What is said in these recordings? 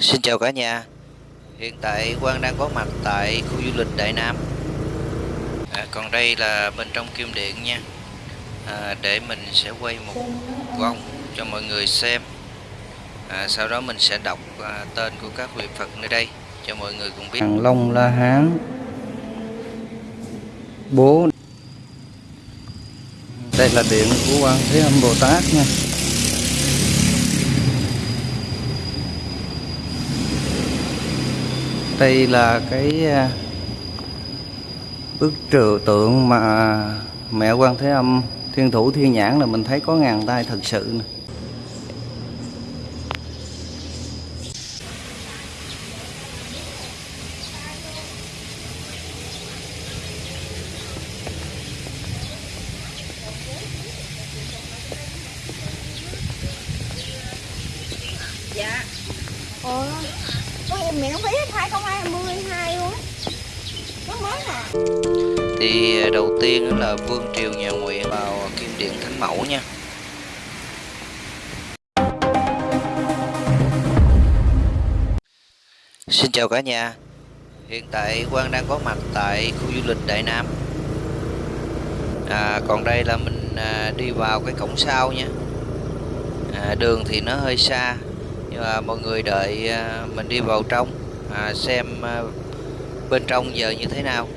Xin chào cả nhà. Hiện tại Quang đang có mặt tại khu du lịch Đại Nam. À, Còn đây là bên trong kim điện nha. À, Để mình sẽ quay một vòng cho mọi người xem. À, Sau đó mình sẽ đọc à, tên của các vị Phật nơi đây Cho mọi người cùng biết. Hàng Long La Hán. Bố. Đây là điện của Quan Thế Âm Bồ Tát nha. Đây là cái à, bức trừ tượng mà mẹ Quan Thế Âm, Thiên Thủ Thiên Nhãn là mình thấy có ngàn tay thật sự này. Xin chào cả nhà. Hiện tại Quang đang có mặt tại khu du lịch Đại Nam. À, Còn đây là mình à, đi vào cái cổng sau nha. À, Đường thì nó hơi xa Nhưng mà mọi người đợi à, mình đi vào trong à, Xem à, bên trong giờ như thế nào.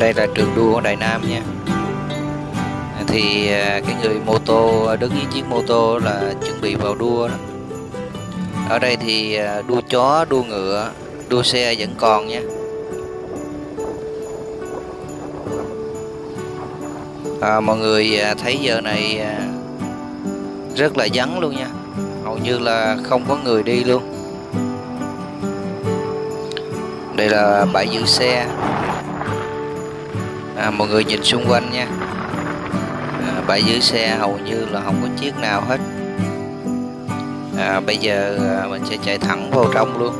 Đây là trường đua của Đại Nam nha. Thì à, cái người mô tô đứng với chiếc mô tô là chuẩn bị vào đua đó. Ở đây thì à, đua chó đua ngựa đua xe vẫn còn nha. À, mọi người à, thấy giờ này rất là vắng luôn nha. Hầu như là không có người đi luôn. Đây là bãi giữ xe à, mọi người nhìn xung quanh nha. À, bãi giữ xe hầu như là không có chiếc nào hết. À, bây giờ à, mình sẽ chạy thẳng vào trong luôn.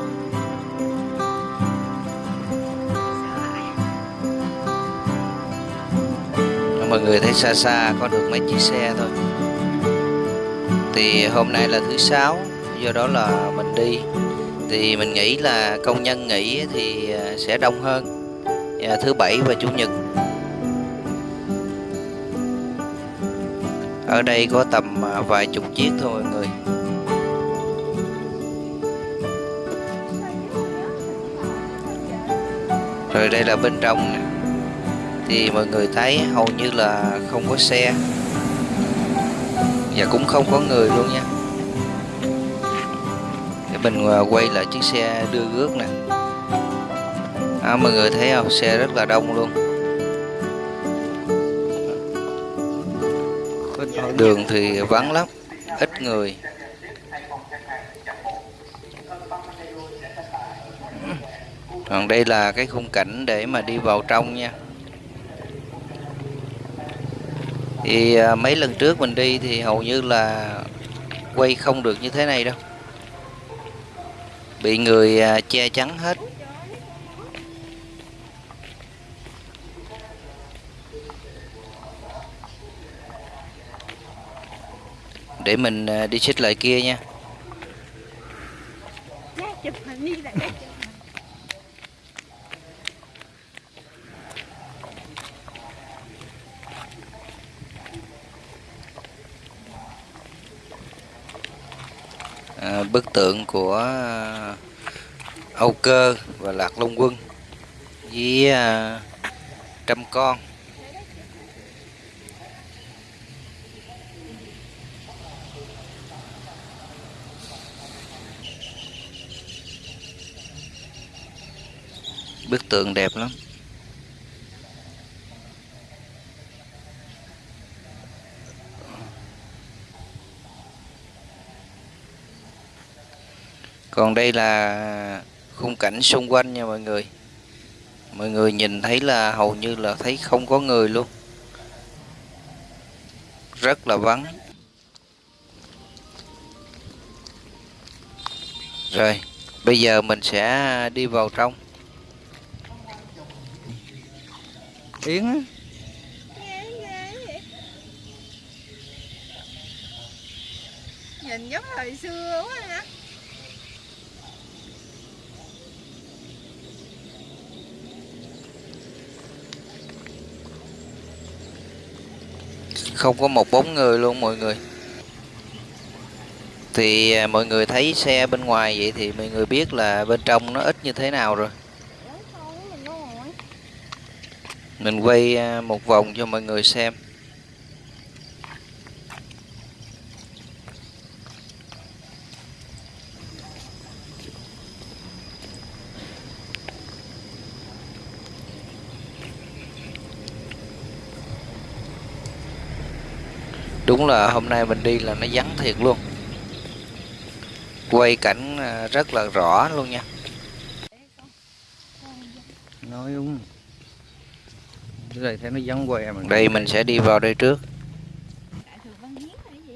Mọi người thấy xa xa có được mấy chiếc xe thôi. Thì hôm nay là thứ sáu do đó là mình đi. Thì mình nghĩ là công nhân nghỉ thì à, sẽ đông hơn. Thứ bảy và chủ nhật. Ở đây có tầm à, vài chục chiếc thôi mọi người. Rồi đây là bên trong nè. Thì mọi người thấy hầu như là không có xe. Và cũng không có người luôn nha. Để mình à, quay lại chiếc xe đưa rước nè. À, mọi người thấy không? Xe rất là đông luôn. Đường thì vắng lắm, ít người. Còn đây là cái khung cảnh để mà đi vào trong nha. Thì à, mấy lần trước mình đi thì hầu như là quay không được như thế này đâu. Bị người à, che chắn hết. Để mình à, đi xích lại kia nha. À, bức tượng của à, Âu Cơ và Lạc Long Quân với à, trăm con. Bức tượng đẹp lắm. Còn đây là khung cảnh xung quanh nha mọi người. Mọi người nhìn thấy là hầu như là thấy không có người luôn. Rất là vắng. Rồi, bây giờ mình sẽ đi vào trong. Yến á. Nhìn giống thời xưa quá ha. Không có một bóng người luôn mọi người. Thì à, mọi người thấy xe bên ngoài vậy thì mọi người biết là bên trong nó ít như thế nào rồi Ủa, sao mình đâu rồi? Mình quay à, một vòng cho mọi người xem. Đúng là hôm nay mình đi là nó vắng thiệt luôn. Quay cảnh à, rất là rõ luôn nha. Nói đúng. Này thấy nó vắng què mà đây mình sẽ đi vào đây trước Đại thừa văn hiến hay gì?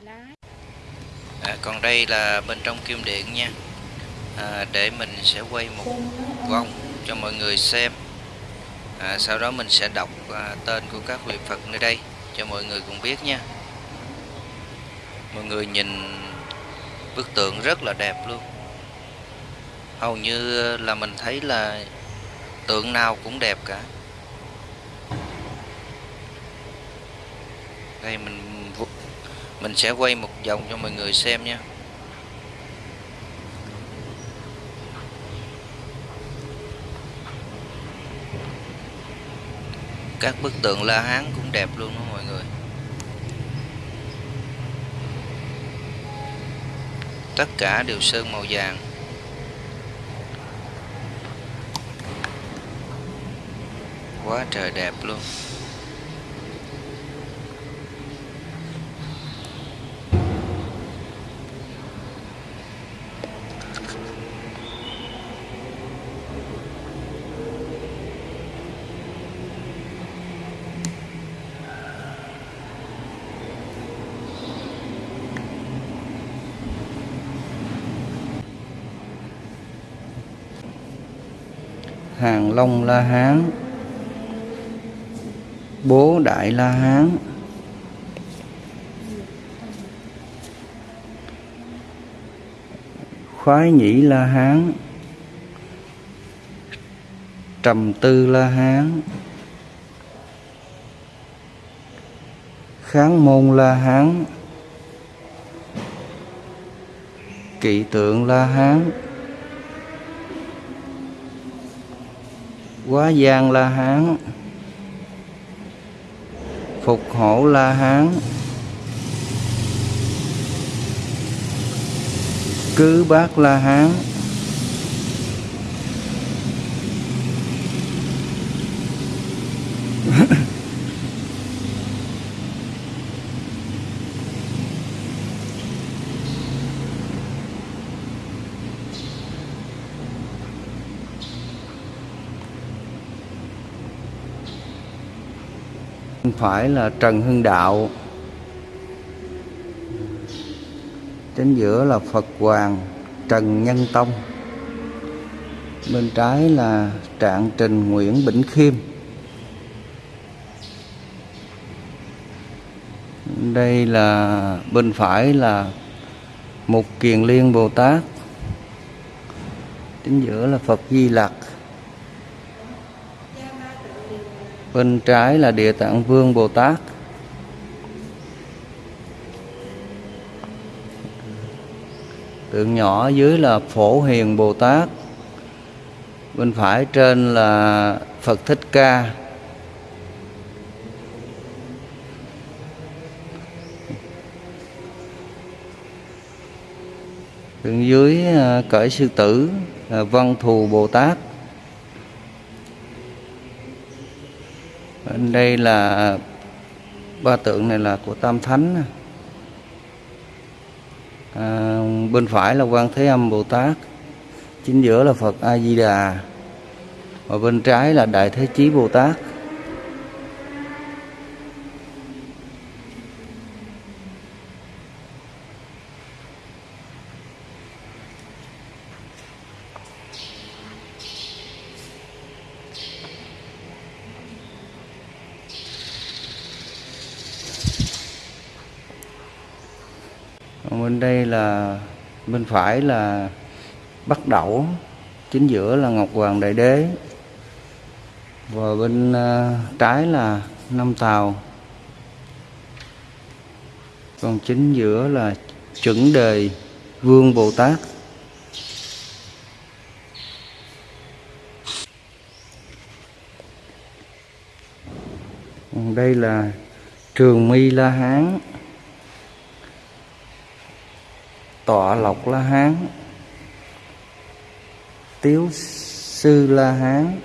Lá. À, còn đây là bên trong kim điện nha à, để mình sẽ quay một vòng cho mọi người xem à, sau đó mình sẽ đọc à, tên của các vị Phật nơi đây cho mọi người cùng biết nha mọi người nhìn bức tượng rất là đẹp luôn hầu như là mình thấy là tượng nào cũng đẹp cả. Đây, mình mình sẽ quay một vòng cho mọi người xem nha. Các bức tượng La Hán cũng đẹp luôn đó mọi người. Tất cả đều sơn màu vàng. Quá trời đẹp luôn. Hàng Long La Hán. Bố Đại La Hán. Khoái Nhĩ La Hán. Trầm Tư La Hán. Kháng Môn La Hán. Kỵ Tượng La Hán. Quá Giang La Hán. Phục Hổ La Hán. Cứ Bác La Hán. Phải là Trần Hưng Đạo. Chính giữa là Phật Hoàng Trần Nhân Tông. Bên trái là Trạng Trình Nguyễn Bỉnh Khiêm. Đây là, bên phải là Mục Kiền Liên Bồ Tát. Chính giữa là Phật Di Lặc. Bên trái là Địa Tạng Vương Bồ Tát. Tượng nhỏ dưới là Phổ Hiền Bồ Tát. Bên phải trên là Phật Thích Ca. Tượng dưới à, cởi sư tử là Văn Thù Bồ Tát. Đây là ba tượng này là của Tam Thánh. À, bên phải là quan thế âm bồ tát. Chính giữa là phật a di đà. Và bên trái là đại thế chí bồ tát Còn bên đây là bên phải là Bắc Đẩu chính giữa là Ngọc Hoàng Đại Đế và bên uh, trái là Năm Tàu còn chính giữa là chuẩn đề Vương Bồ Tát. Còn đây là Trường Mi La Hán. Tọa lộc la hán. Tiếu sư la hán.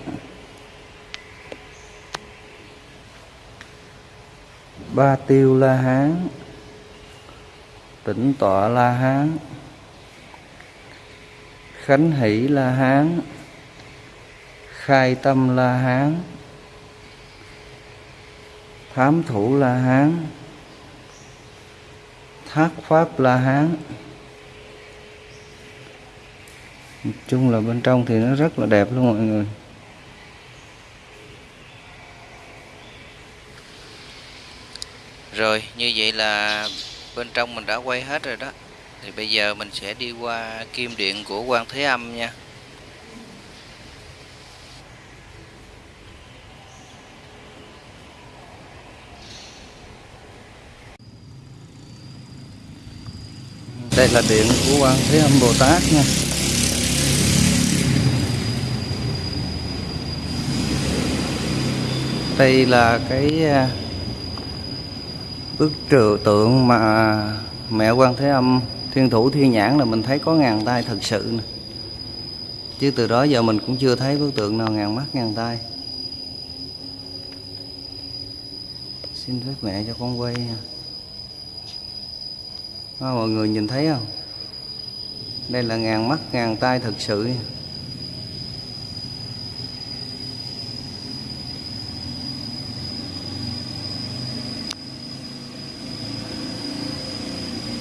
Ba tiêu la hán. Tỉnh tọa la hán. Khánh hỷ la hán. Khai tâm la hán. Thám thủ la hán. Thác pháp la hán chung là bên trong thì nó rất là đẹp luôn mọi người. Rồi như vậy là bên trong mình đã quay hết rồi đó. Thì bây giờ mình sẽ đi qua kim điện của quan Thế Âm nha. Đây là điện của quan Thế Âm Bồ Tát nha đây là cái à, bức trừ tượng mà mẹ quan thế âm thiên thủ thiên nhãn là mình thấy có ngàn tay thật sự nè. Chứ từ đó giờ mình cũng chưa thấy bức tượng nào ngàn mắt ngàn tay. Xin phép mẹ cho con quay nha. À, mọi người nhìn thấy không? Đây là ngàn mắt ngàn tay thật sự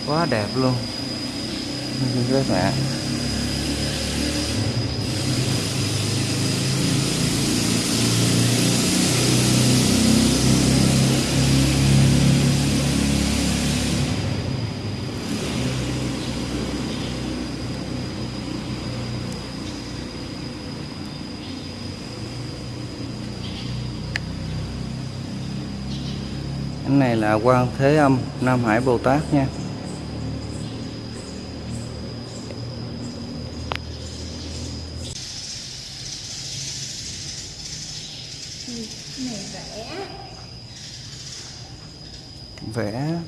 quá đẹp luôn. Các bạn cái này là quan thế âm, nam hải bồ tát nha. Vẽ.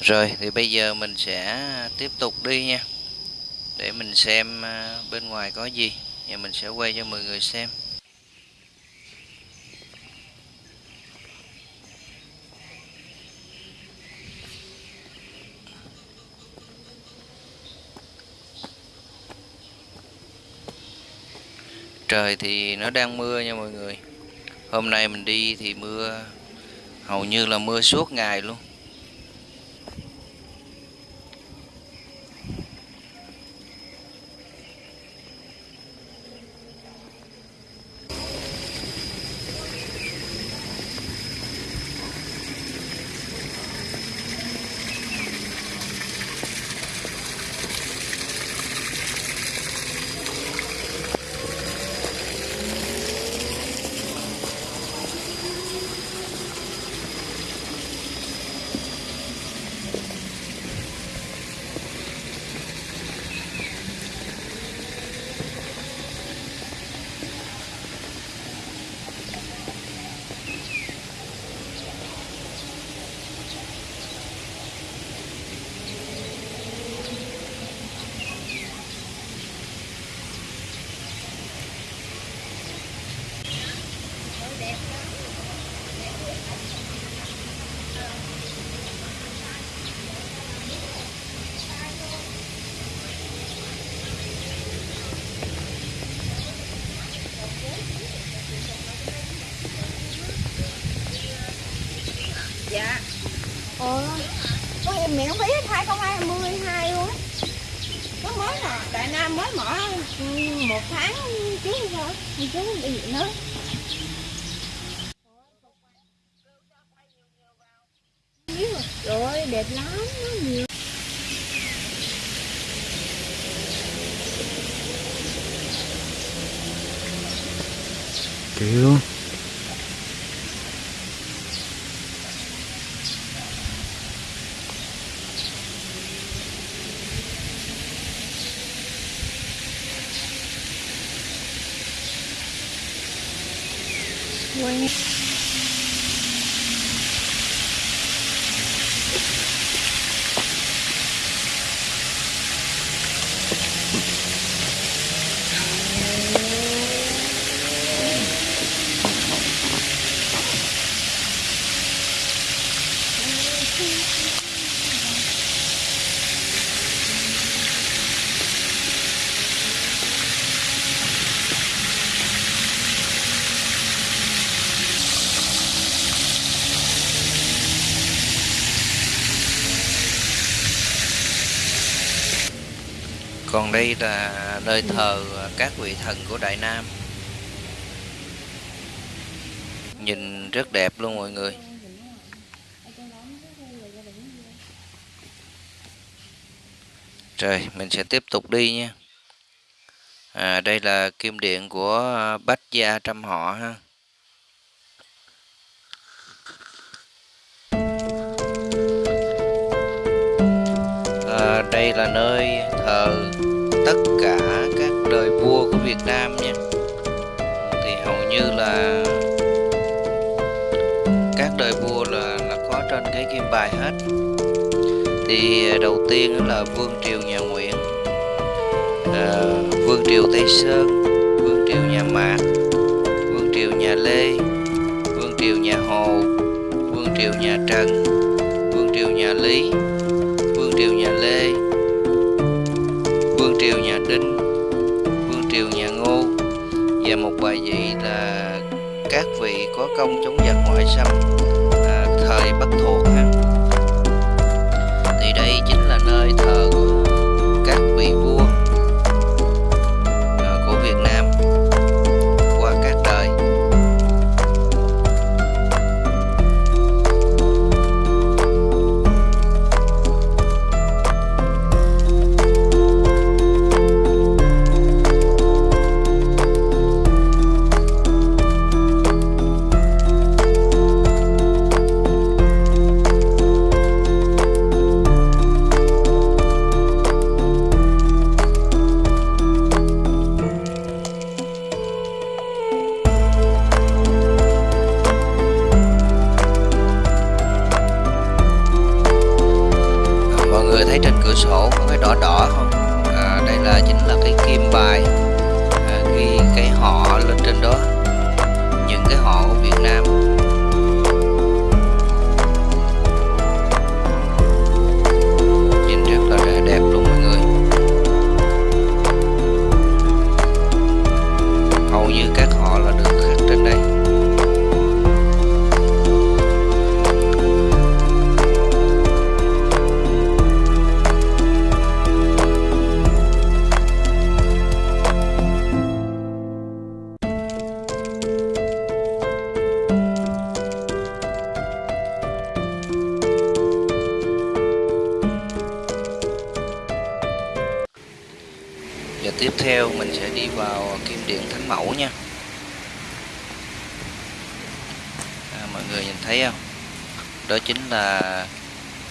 Rồi, thì bây giờ mình sẽ tiếp tục đi nha Để mình xem à, bên ngoài có gì và mình sẽ quay cho mọi người xem. Trời thì nó đang mưa nha mọi người. Hôm nay mình đi thì mưa, hầu như là mưa suốt ngày luôn dạ ồ có em miệng phí hết 2022 luôn á nó mới là đại nam mới mở ừ, một tháng trước hay chứ bị gì nữa rồi đẹp lắm, nó nhiều. Kiểu còn đây là nơi thờ các vị thần của đại nam. Nhìn rất đẹp luôn mọi người. Rồi mình sẽ tiếp tục đi nha. À, đây là kim điện của bách gia trăm họ ha. À, đây là nơi thờ tất cả các đời vua của Việt Nam nhé, thì hầu như là các đời vua là là có trên cái kim bài hết. Thì đầu tiên đó là vương triều nhà Nguyễn à, vương triều Tây Sơn vương triều nhà Mạc vương triều nhà Lê vương triều nhà Hồ vương triều nhà Trần vương triều nhà Lý triều nhà Lê vương triều nhà Đinh vương triều nhà Ngô và một bài vị là các vị có công chống giặc ngoại xâm à, thời Bắc thuộc ha. Thì đây chính là nơi thờ các vị vua.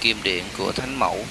Kim điện của Thánh Mẫu.